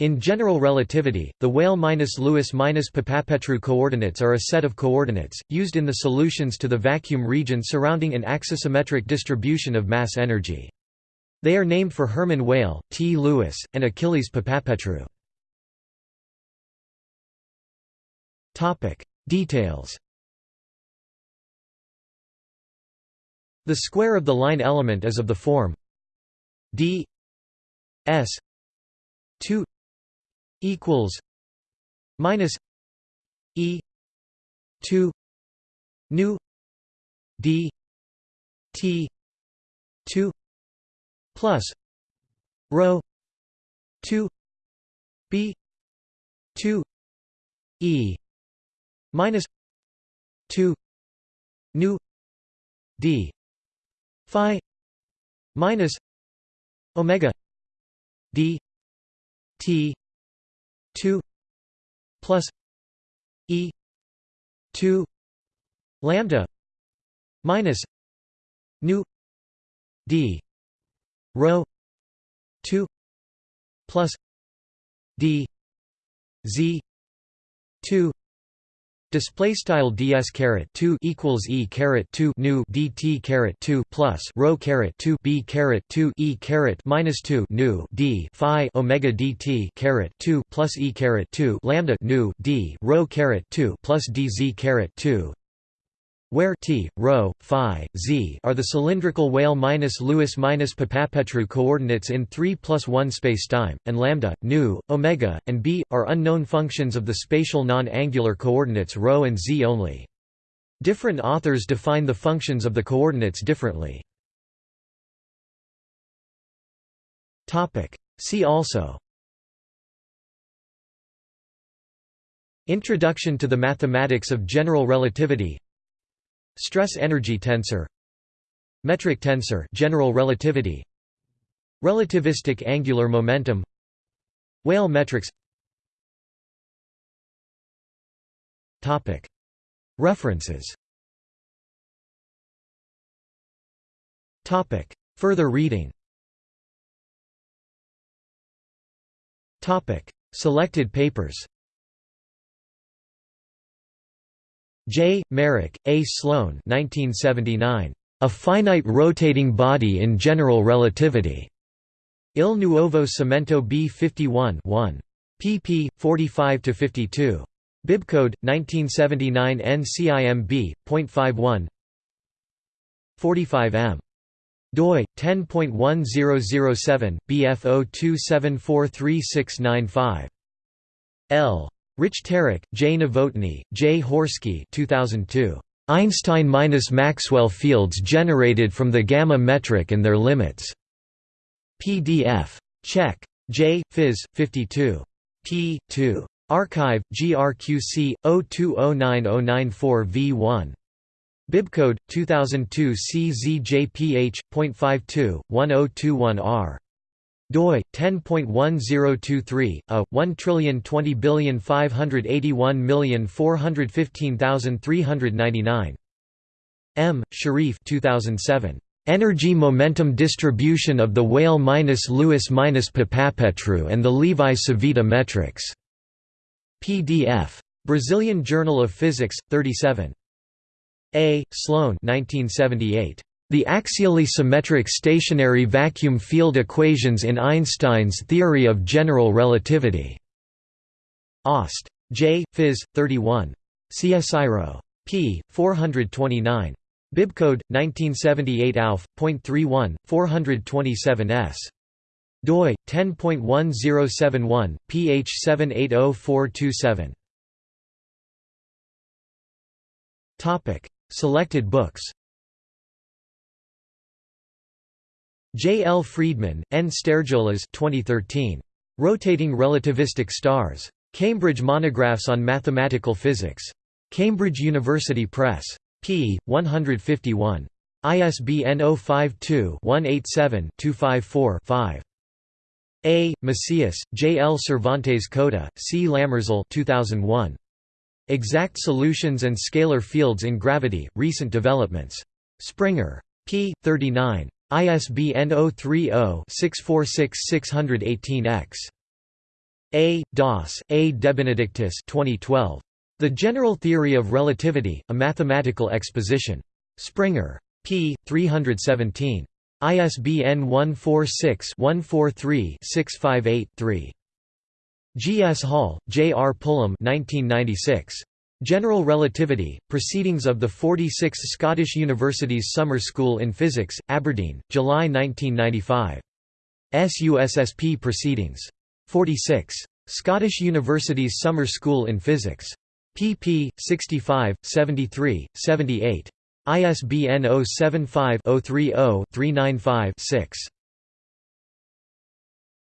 In general relativity, the Weyl-Lewis-Papapetrou coordinates are a set of coordinates, used in the solutions to the vacuum region surrounding an axisymmetric distribution of mass energy. They are named for Hermann Weyl, T. Lewis, and Achilles Papapetrou. Details The square of the line element is of the form d s 2 equals minus e 2 nu d t 2 plus rho 2 b 2 e minus 2 nu d phi minus omega d t 2 plus e 2 lambda minus nu d rho 2 plus d z 2 Display style ds caret 2 equals e caret 2 nu dt caret 2 plus rho caret 2 b caret 2 e caret minus 2 nu d phi omega dt caret 2 plus e caret 2 lambda nu d rho caret 2 plus dz caret 2 where t, rho, phi, z are the cylindrical Weyl-Lewis-Papapetrou coordinates in 3 plus 1 spacetime, and lambda, nu, omega, and b, are unknown functions of the spatial non-angular coordinates rho and z only. Different authors define the functions of the coordinates differently. Topic. See also Introduction to the mathematics of general relativity Stress energy tensor. Metric tensor general relativity. Relativistic angular momentum. Weyl metrics. Topic. References. Topic. Further reading. Topic. Selected papers J. Merrick, A. Sloan 1979. A Finite Rotating Body in General Relativity. Il Nuovo Cimento B 51 1. pp. 45–52. Bibcode, 1979 NCIMB.51 45 m. doi 10.1007 BF 02743695 L Richterek, J. Novotny, J. Horsky 2002. Einstein minus Maxwell fields generated from the gamma metric and their limits. PDF. Czech. J. Phys. 52. p. 2. arXiv, GRQC, 0209094V1. Bibcode, 2002 CZJPH.52, 1021R doi 10.1023 a 1200581415399 M Sharif 2007 Energy momentum distribution of the Weyl-Lewis-Papapetrou and the Levi-Civita metrics. PDF Brazilian Journal of Physics 37 A Sloan 1978 the axially symmetric stationary vacuum field equations in Einstein's theory of general relativity. Aust. J. Phys. 31. CSIRO. p. 429. Bibcode 1978 Alf.31 427s. doi 10.1071 ph 780427. Topic: Selected books. J. L. Friedman, N. Stergioulas 2013. Rotating Relativistic Stars. Cambridge Monographs on Mathematical Physics. Cambridge University Press. p. 151. ISBN 052-187-254-5. A. Macias, J. L. Cervantes Cota, C. Lämmerzahl 2001. Exact Solutions and Scalar Fields in Gravity, Recent Developments. Springer. p. 39. ISBN 030-646-618-X. A. Das, A. DeBenedictis 2012. The General Theory of Relativity, A Mathematical Exposition. Springer. p. 317. ISBN 146-143-658-3. G. S. Hall, J. R. Pulham 1996. General Relativity, Proceedings of the 46th Scottish Universities Summer School in Physics, Aberdeen, July 1995. SUSSP Proceedings. 46. Scottish Universities Summer School in Physics. pp. 65, 73, 78. ISBN 075 030 395 6.